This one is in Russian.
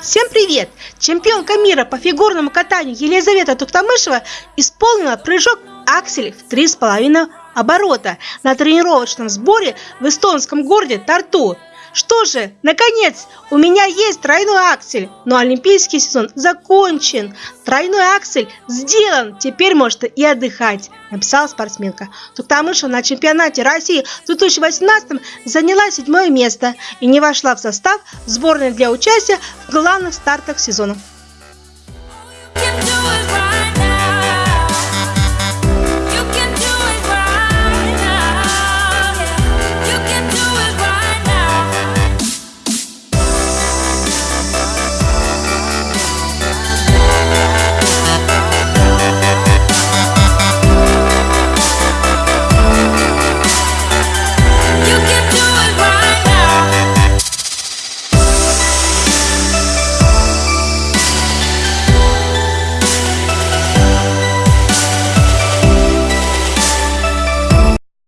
Всем привет! Чемпионка мира по фигурному катанию Елизавета Туктамышева исполнила прыжок аксель в 3,5 оборота на тренировочном сборе в эстонском городе Тарту. Что же, наконец, у меня есть тройной аксель, но олимпийский сезон закончен. Тройной аксель сделан, теперь может и отдыхать, написала спортсменка. Туктамышева на чемпионате России в 2018 заняла седьмое место и не вошла в состав сборной для участия в главных стартах сезона.